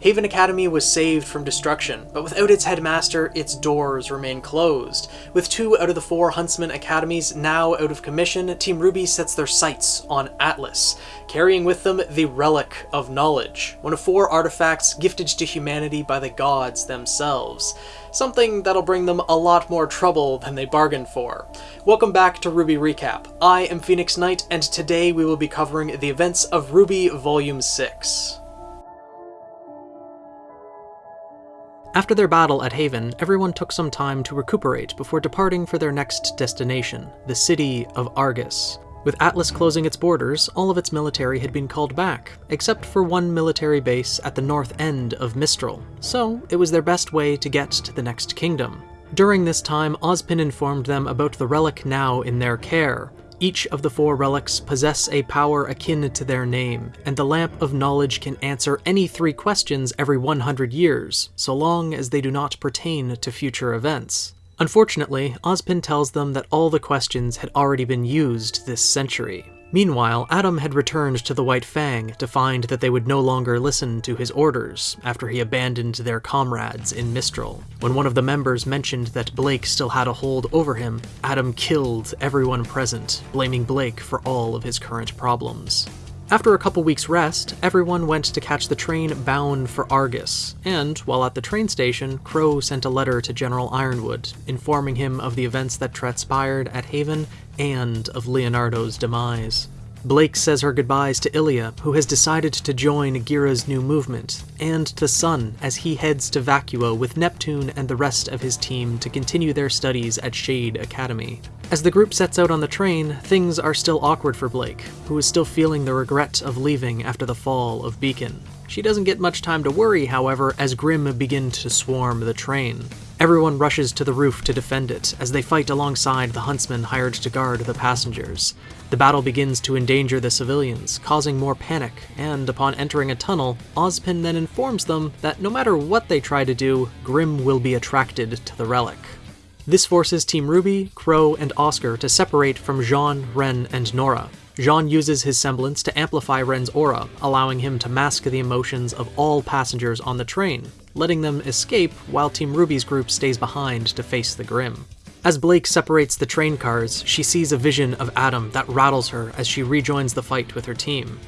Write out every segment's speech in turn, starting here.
Haven Academy was saved from destruction, but without its headmaster, its doors remain closed. With two out of the four Huntsman Academies now out of commission, Team RWBY sets their sights on Atlas, carrying with them the Relic of Knowledge, one of four artifacts gifted to humanity by the gods themselves. Something that'll bring them a lot more trouble than they bargained for. Welcome back to RWBY Recap. I am Phoenix Knight, and today we will be covering the events of RWBY Volume 6. After their battle at Haven, everyone took some time to recuperate before departing for their next destination, the city of Argus. With Atlas closing its borders, all of its military had been called back, except for one military base at the north end of Mistral, so it was their best way to get to the next kingdom. During this time, Ozpin informed them about the relic now in their care, each of the four relics possess a power akin to their name, and the Lamp of Knowledge can answer any three questions every 100 years, so long as they do not pertain to future events. Unfortunately, Ozpin tells them that all the questions had already been used this century, Meanwhile, Adam had returned to the White Fang to find that they would no longer listen to his orders after he abandoned their comrades in Mistral. When one of the members mentioned that Blake still had a hold over him, Adam killed everyone present, blaming Blake for all of his current problems. After a couple weeks' rest, everyone went to catch the train bound for Argus, and while at the train station, Qrow sent a letter to General Ironwood, informing him of the events that transpired at Haven and of Leonardo's demise. Blake says her goodbyes to Ilia, who has decided to join Ghira's new movement, and to Sun as he heads to Vacuo with Neptune and the rest of his team to continue their studies at Shade Academy. As the group sets out on the train, things are still awkward for Blake, who is still feeling the regret of leaving after the fall of Beacon. She doesn't get much time to worry, however, as Grimm begin to swarm the train. Everyone rushes to the roof to defend it, as they fight alongside the huntsmen hired to guard the passengers. The battle begins to endanger the civilians, causing more panic, and upon entering a tunnel, Ozpin then informs them that no matter what they try to do, Grimm will be attracted to the relic. This forces Team RWBY, Qrow, and Oscar to separate from Jaune, Ren, and Nora, Jaune uses his semblance to amplify Ren's aura, allowing him to mask the emotions of all passengers on the train, letting them escape while Team RWBY's group stays behind to face the Grimm. As Blake separates the train cars, she sees a vision of Adam that rattles her as she rejoins the fight with her team.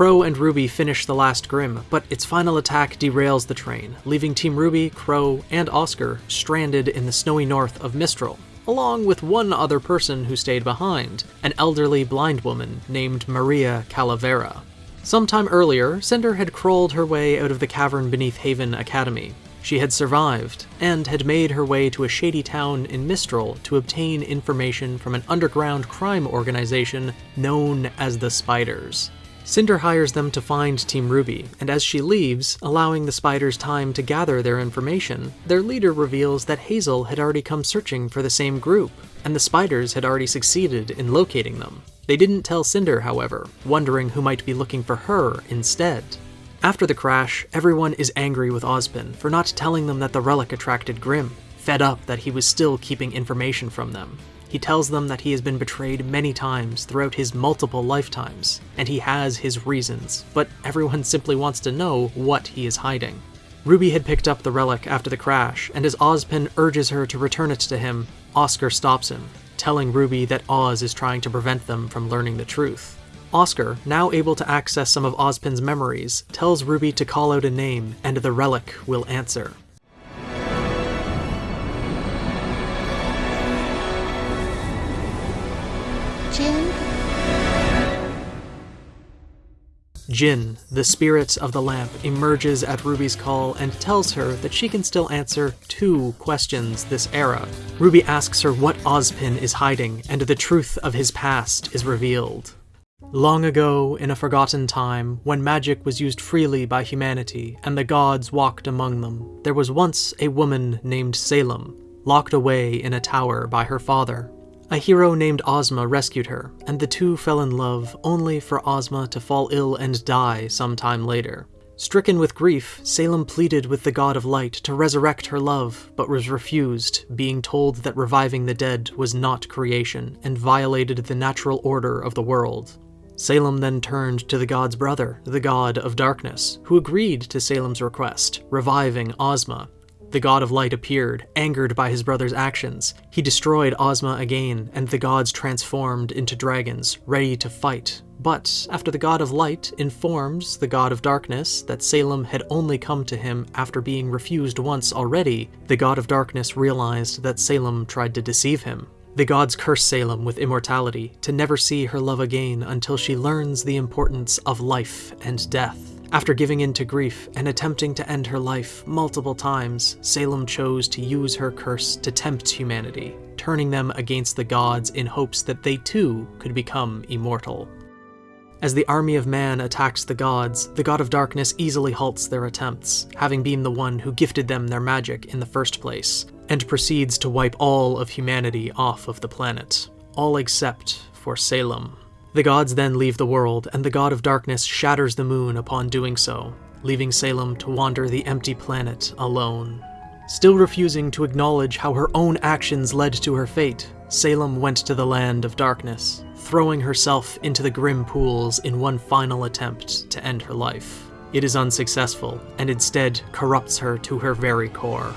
Qrow and Ruby finish the last Grimm, but its final attack derails the train, leaving Team RWBY, Qrow, and Oscar stranded in the snowy north of Mistral, along with one other person who stayed behind, an elderly blind woman named Maria Calavera. Sometime earlier, Cinder had crawled her way out of the cavern beneath Haven Academy. She had survived, and had made her way to a shady town in Mistral to obtain information from an underground crime organization known as the Spiders. Cinder hires them to find Team RWBY, and as she leaves, allowing the spiders time to gather their information, their leader reveals that Hazel had already come searching for the same group, and the spiders had already succeeded in locating them. They didn't tell Cinder, however, wondering who might be looking for her instead. After the crash, everyone is angry with Ozpin for not telling them that the relic attracted Grimm, fed up that he was still keeping information from them. He tells them that he has been betrayed many times throughout his multiple lifetimes, and he has his reasons, but everyone simply wants to know what he is hiding. Ruby had picked up the relic after the crash, and as Ozpin urges her to return it to him, Oscar stops him, telling Ruby that Oz is trying to prevent them from learning the truth. Oscar, now able to access some of Ozpin's memories, tells Ruby to call out a name, and the relic will answer. Jinn, the spirit of the lamp, emerges at Ruby's call and tells her that she can still answer two questions this era. Ruby asks her what Ozpin is hiding, and the truth of his past is revealed. Long ago, in a forgotten time, when magic was used freely by humanity and the gods walked among them, there was once a woman named Salem, locked away in a tower by her father. A hero named Ozma rescued her, and the two fell in love only for Ozma to fall ill and die sometime later. Stricken with grief, Salem pleaded with the god of light to resurrect her love, but was refused, being told that reviving the dead was not creation and violated the natural order of the world. Salem then turned to the god's brother, the god of darkness, who agreed to Salem's request, reviving Ozma. The god of light appeared, angered by his brother's actions. He destroyed Ozma again, and the gods transformed into dragons, ready to fight. But after the god of light informs the god of darkness that Salem had only come to him after being refused once already, the god of darkness realized that Salem tried to deceive him. The gods curse Salem with immortality, to never see her love again until she learns the importance of life and death. After giving in to grief and attempting to end her life multiple times, Salem chose to use her curse to tempt humanity, turning them against the gods in hopes that they too could become immortal. As the army of man attacks the gods, the god of darkness easily halts their attempts, having been the one who gifted them their magic in the first place, and proceeds to wipe all of humanity off of the planet, all except for Salem. The gods then leave the world, and the god of darkness shatters the moon upon doing so, leaving Salem to wander the empty planet alone. Still refusing to acknowledge how her own actions led to her fate, Salem went to the land of darkness, throwing herself into the grim pools in one final attempt to end her life. It is unsuccessful, and instead corrupts her to her very core.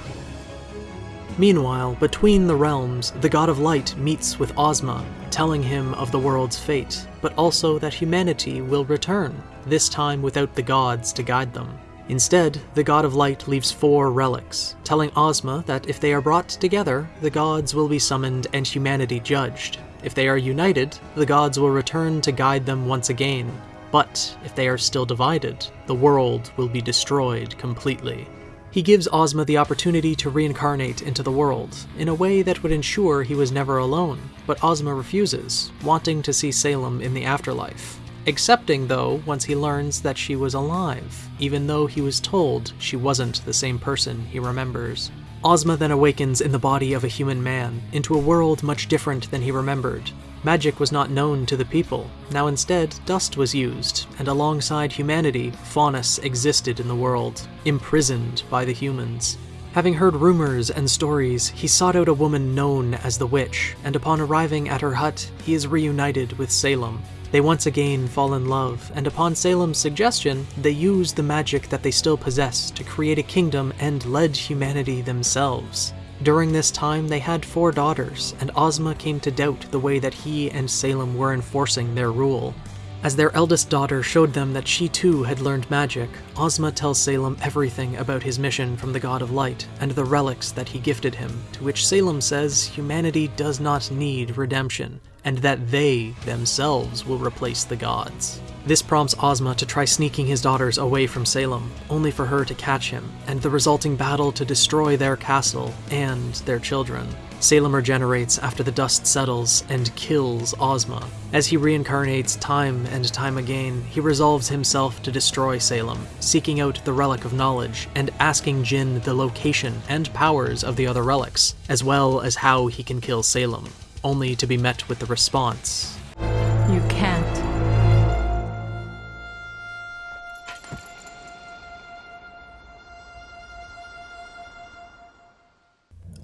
Meanwhile, between the realms, the God of Light meets with Ozma, telling him of the world's fate, but also that humanity will return, this time without the gods to guide them. Instead, the God of Light leaves four relics, telling Ozma that if they are brought together, the gods will be summoned and humanity judged. If they are united, the gods will return to guide them once again. But if they are still divided, the world will be destroyed completely. He gives Ozma the opportunity to reincarnate into the world, in a way that would ensure he was never alone, but Ozma refuses, wanting to see Salem in the afterlife. Accepting, though, once he learns that she was alive, even though he was told she wasn't the same person he remembers. Ozma then awakens in the body of a human man, into a world much different than he remembered, Magic was not known to the people. Now instead, dust was used, and alongside humanity, Faunus existed in the world, imprisoned by the humans. Having heard rumors and stories, he sought out a woman known as the Witch, and upon arriving at her hut, he is reunited with Salem. They once again fall in love, and upon Salem's suggestion, they use the magic that they still possess to create a kingdom and lead humanity themselves. During this time, they had four daughters, and Ozma came to doubt the way that he and Salem were enforcing their rule. As their eldest daughter showed them that she too had learned magic, Ozma tells Salem everything about his mission from the God of Light and the relics that he gifted him, to which Salem says humanity does not need redemption, and that they themselves will replace the gods. This prompts Ozma to try sneaking his daughters away from Salem, only for her to catch him, and the resulting battle to destroy their castle and their children. Salem regenerates after the dust settles and kills Ozma. As he reincarnates time and time again, he resolves himself to destroy Salem, seeking out the Relic of Knowledge and asking Jinn the location and powers of the other relics, as well as how he can kill Salem, only to be met with the response You can't.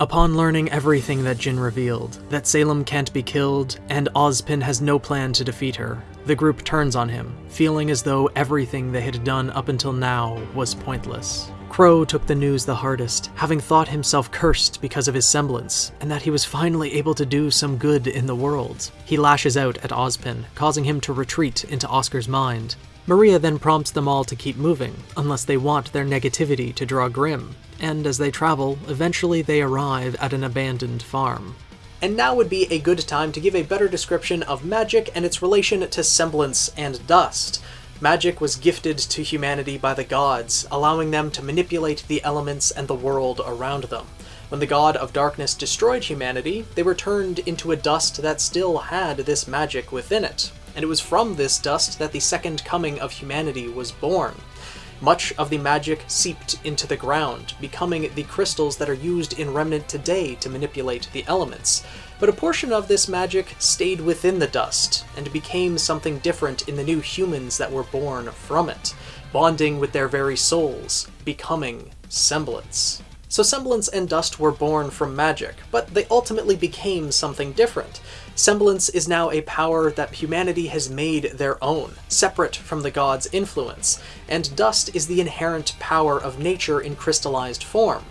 Upon learning everything that Jinn revealed, that Salem can't be killed, and Ozpin has no plan to defeat her, the group turns on him, feeling as though everything they had done up until now was pointless. Qrow took the news the hardest, having thought himself cursed because of his semblance, and that he was finally able to do some good in the world. He lashes out at Ozpin, causing him to retreat into Oscar's mind. Maria then prompts them all to keep moving, unless they want their negativity to draw Grimm, and as they travel, eventually they arrive at an abandoned farm. And now would be a good time to give a better description of magic and its relation to semblance and dust. Magic was gifted to humanity by the gods, allowing them to manipulate the elements and the world around them. When the god of darkness destroyed humanity, they were turned into a dust that still had this magic within it. And it was from this dust that the second coming of humanity was born. Much of the magic seeped into the ground, becoming the crystals that are used in Remnant today to manipulate the elements. But a portion of this magic stayed within the dust, and became something different in the new humans that were born from it. bonding with their very souls, becoming semblance. So Semblance and Dust were born from magic, but they ultimately became something different. Semblance is now a power that humanity has made their own, separate from the gods' influence, and Dust is the inherent power of nature in crystallized form.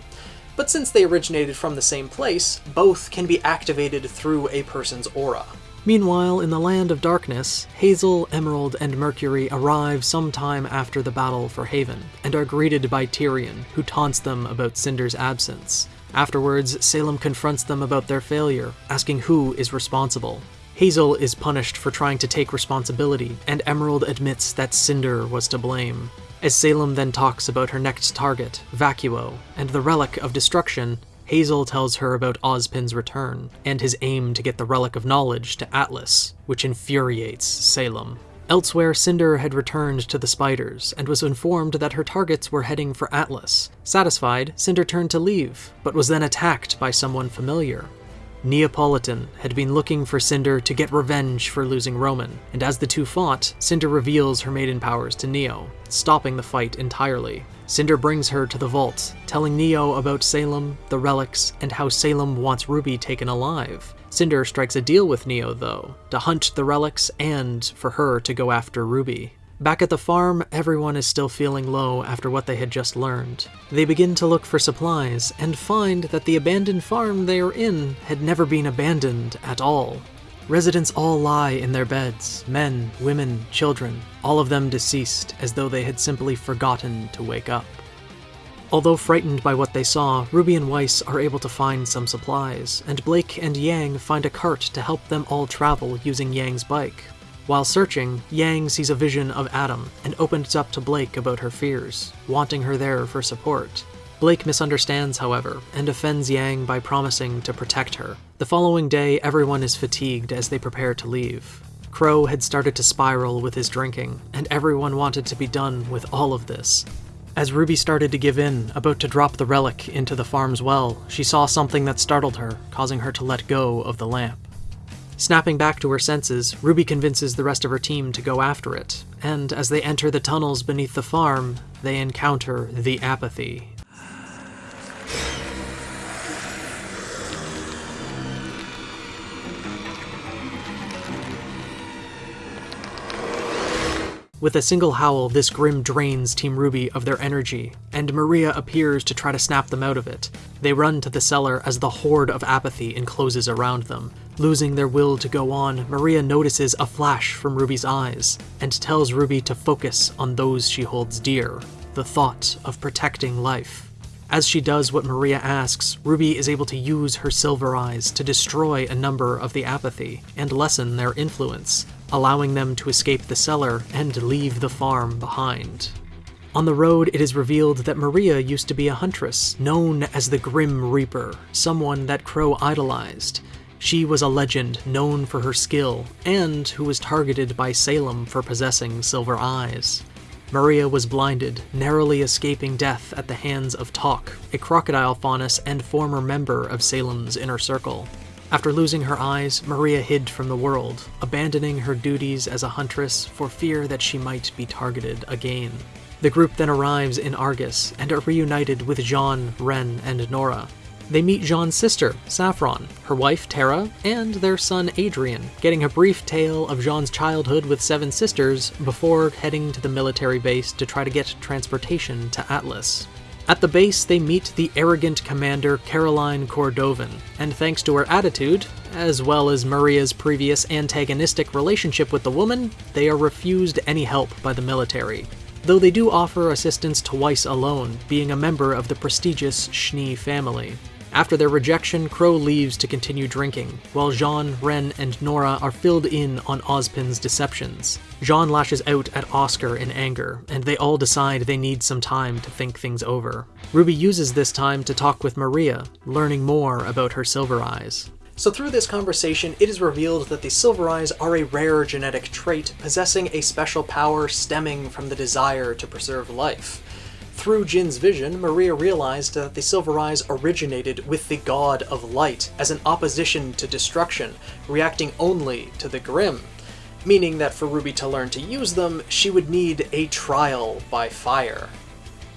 But since they originated from the same place, both can be activated through a person's aura. Meanwhile, in the Land of Darkness, Hazel, Emerald, and Mercury arrive sometime after the battle for Haven, and are greeted by Tyrian, who taunts them about Cinder's absence. Afterwards, Salem confronts them about their failure, asking who is responsible. Hazel is punished for trying to take responsibility, and Emerald admits that Cinder was to blame. As Salem then talks about her next target, Vacuo, and the Relic of Destruction, Hazel tells her about Ozpin's return, and his aim to get the Relic of Knowledge to Atlas, which infuriates Salem. Elsewhere, Cinder had returned to the spiders and was informed that her targets were heading for Atlas. Satisfied, Cinder turned to leave, but was then attacked by someone familiar. Neapolitan had been looking for Cinder to get revenge for losing Roman, and as the two fought, Cinder reveals her maiden powers to Neo, stopping the fight entirely. Cinder brings her to the vault, telling Neo about Salem, the relics, and how Salem wants Ruby taken alive. Cinder strikes a deal with Neo, though, to hunt the relics and for her to go after Ruby. Back at the farm, everyone is still feeling low after what they had just learned. They begin to look for supplies and find that the abandoned farm they are in had never been abandoned at all. Residents all lie in their beds men, women, children, all of them deceased as though they had simply forgotten to wake up. Although frightened by what they saw, Ruby and Weiss are able to find some supplies, and Blake and Yang find a cart to help them all travel using Yang's bike, while searching, Yang sees a vision of Adam and opens up to Blake about her fears, wanting her there for support. Blake misunderstands, however, and offends Yang by promising to protect her. The following day, everyone is fatigued as they prepare to leave. Qrow had started to spiral with his drinking, and everyone wanted to be done with all of this. As Ruby started to give in, about to drop the relic into the farm's well, she saw something that startled her, causing her to let go of the lamp. Snapping back to her senses, Ruby convinces the rest of her team to go after it, and as they enter the tunnels beneath the farm, they encounter the apathy. With a single howl, this Grimm drains Team RWBY of their energy, and Maria appears to try to snap them out of it. They run to the cellar as the horde of apathy encloses around them. Losing their will to go on, Maria notices a flash from Ruby's eyes, and tells Ruby to focus on those she holds dear, the thought of protecting life. As she does what Maria asks, Ruby is able to use her silver eyes to destroy a number of the apathy and lessen their influence, allowing them to escape the cellar and leave the farm behind. On the road, it is revealed that Maria used to be a huntress, known as the Grimm Reaper, someone that Qrow idolized. She was a legend known for her skill, and who was targeted by Salem for possessing silver eyes. Maria was blinded, narrowly escaping death at the hands of Tock, a crocodile faunus and former member of Salem's inner circle. After losing her eyes, Maria hid from the world, abandoning her duties as a huntress for fear that she might be targeted again. The group then arrives in Argus and are reunited with Jaune, Ren, and Nora. They meet Jaune's sister, Saffron, her wife, Terra, and their son, Adrian, getting a brief tale of Jaune's childhood with seven sisters before heading to the military base to try to get transportation to Atlas. At the base, they meet the arrogant commander Caroline Cordovan, and thanks to her attitude, as well as Maria's previous antagonistic relationship with the woman, they are refused any help by the military. Though they do offer assistance to Weiss alone, being a member of the prestigious Schnee family. After their rejection, Qrow leaves to continue drinking, while Jaune, Ren, and Nora are filled in on Ozpin's deceptions. Jaune lashes out at Oscar in anger, and they all decide they need some time to think things over. Ruby uses this time to talk with Maria, learning more about her silver eyes. So through this conversation, it is revealed that the Silver Eyes are a rare genetic trait, possessing a special power stemming from the desire to preserve life. Through Jinn's vision, Maria realized that the Silver Eyes originated with the God of Light as an opposition to destruction, reacting only to the Grimm. meaning that for Ruby to learn to use them, she would need a trial by fire.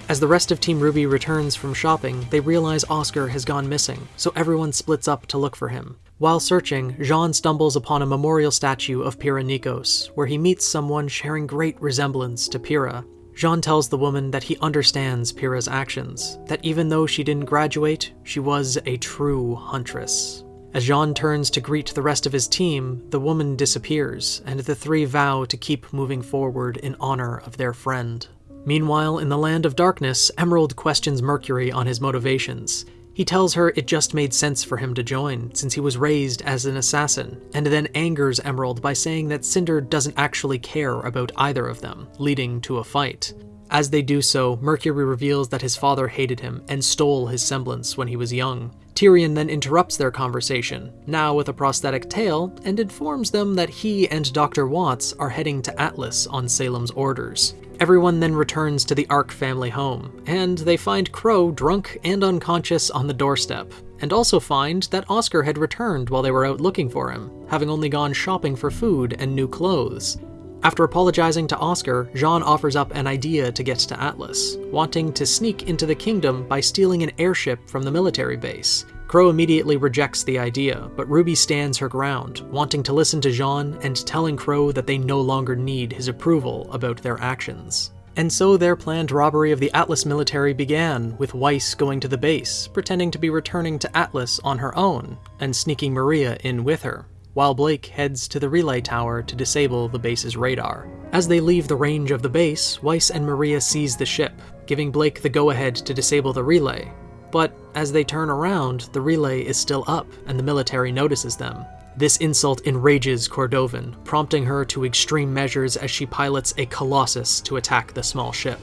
As the rest of Team RWBY returns from shopping, they realize Oscar has gone missing, so everyone splits up to look for him. While searching, Jaune stumbles upon a memorial statue of Pyrrha Nikos, where he meets someone sharing great resemblance to Pyrrha. Jaune tells the woman that he understands Pyrrha's actions, that even though she didn't graduate, she was a true huntress. As Jaune turns to greet the rest of his team, the woman disappears, and the three vow to keep moving forward in honor of their friend. Meanwhile, in the Land of Darkness, Emerald questions Mercury on his motivations. He tells her it just made sense for him to join, since he was raised as an assassin, and then angers Emerald by saying that Cinder doesn't actually care about either of them, leading to a fight. As they do so, Mercury reveals that his father hated him and stole his semblance when he was young. Tyrian then interrupts their conversation, now with a prosthetic tail, and informs them that he and Dr. Watts are heading to Atlas on Salem's orders. Everyone then returns to the Arc family home, and they find Qrow drunk and unconscious on the doorstep, and also find that Oscar had returned while they were out looking for him, having only gone shopping for food and new clothes. After apologizing to Oscar, Jaune offers up an idea to get to Atlas, wanting to sneak into the kingdom by stealing an airship from the military base. Qrow immediately rejects the idea, but Ruby stands her ground, wanting to listen to Jaune and telling Qrow that they no longer need his approval about their actions. And so their planned robbery of the Atlas military began, with Weiss going to the base, pretending to be returning to Atlas on her own, and sneaking Maria in with her, while Blake heads to the relay tower to disable the base's radar. As they leave the range of the base, Weiss and Maria seize the ship, giving Blake the go-ahead to disable the relay, but as they turn around, the relay is still up, and the military notices them. This insult enrages Cordovan, prompting her to extreme measures as she pilots a Colossus to attack the small ship.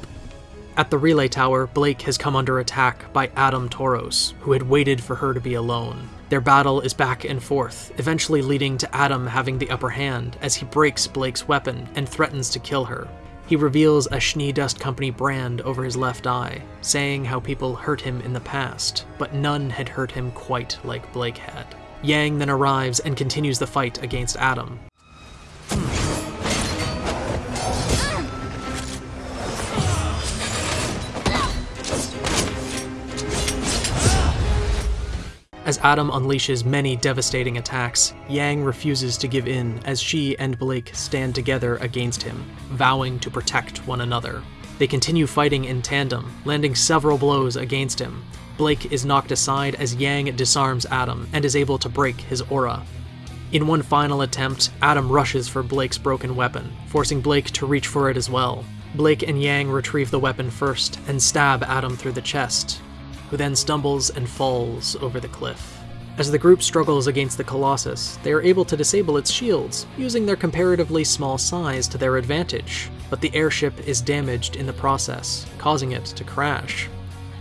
At the relay tower, Blake has come under attack by Adam Taurus, who had waited for her to be alone. Their battle is back and forth, eventually leading to Adam having the upper hand as he breaks Blake's weapon and threatens to kill her. He reveals a Schnee Dust Company brand over his left eye, saying how people hurt him in the past, but none had hurt him quite like Blake had. Yang then arrives and continues the fight against Adam, As Adam unleashes many devastating attacks, Yang refuses to give in as she and Blake stand together against him, vowing to protect one another. They continue fighting in tandem, landing several blows against him. Blake is knocked aside as Yang disarms Adam and is able to break his aura. In one final attempt, Adam rushes for Blake's broken weapon, forcing Blake to reach for it as well. Blake and Yang retrieve the weapon first and stab Adam through the chest, who then stumbles and falls over the cliff. As the group struggles against the Colossus, they are able to disable its shields, using their comparatively small size to their advantage, but the airship is damaged in the process, causing it to crash.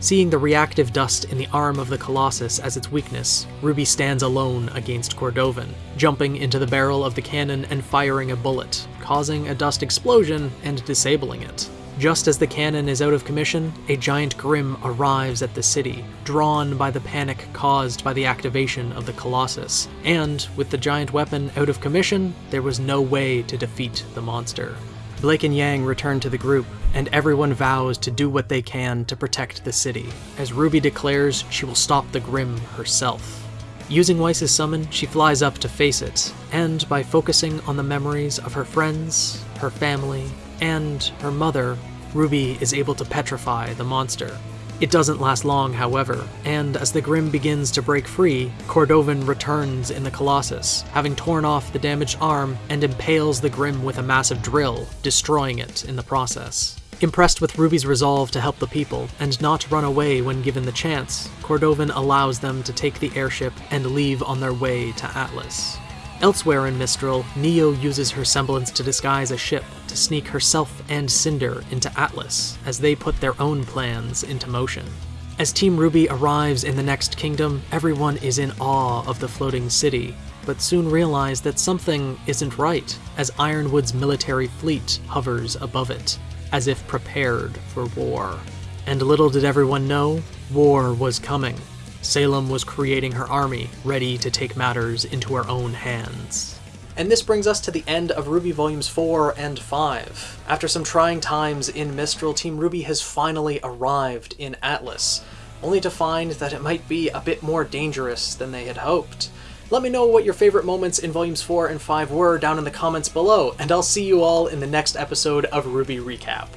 Seeing the reactive dust in the arm of the Colossus as its weakness, Ruby stands alone against Cordovan, jumping into the barrel of the cannon and firing a bullet, causing a dust explosion and disabling it. Just as the cannon is out of commission, a giant Grimm arrives at the city, drawn by the panic caused by the activation of the Colossus. And, with the giant weapon out of commission, there was no way to defeat the monster. Blake and Yang return to the group, and everyone vows to do what they can to protect the city, as Ruby declares she will stop the Grimm herself. Using Weiss's summon, she flies up to face it, and by focusing on the memories of her friends, her family, and her mother, Ruby is able to petrify the monster. It doesn't last long, however, and as the Grimm begins to break free, Cordovan returns in the Colossus, having torn off the damaged arm and impales the Grimm with a massive drill, destroying it in the process. Impressed with Ruby's resolve to help the people and not run away when given the chance, Cordovan allows them to take the airship and leave on their way to Atlas. Elsewhere in Mistral, Neo uses her semblance to disguise a ship to sneak herself and Cinder into Atlas as they put their own plans into motion. As Team RWBY arrives in the next kingdom, everyone is in awe of the floating city, but soon realize that something isn't right as Ironwood's military fleet hovers above it, as if prepared for war. And little did everyone know, war was coming. Salem was creating her army, ready to take matters into her own hands. And this brings us to the end of RWBY Volumes 4 and 5. After some trying times in Mistral, Team RWBY has finally arrived in Atlas, only to find that it might be a bit more dangerous than they had hoped. Let me know what your favorite moments in Volumes 4 and 5 were down in the comments below, and I'll see you all in the next episode of RWBY Recap.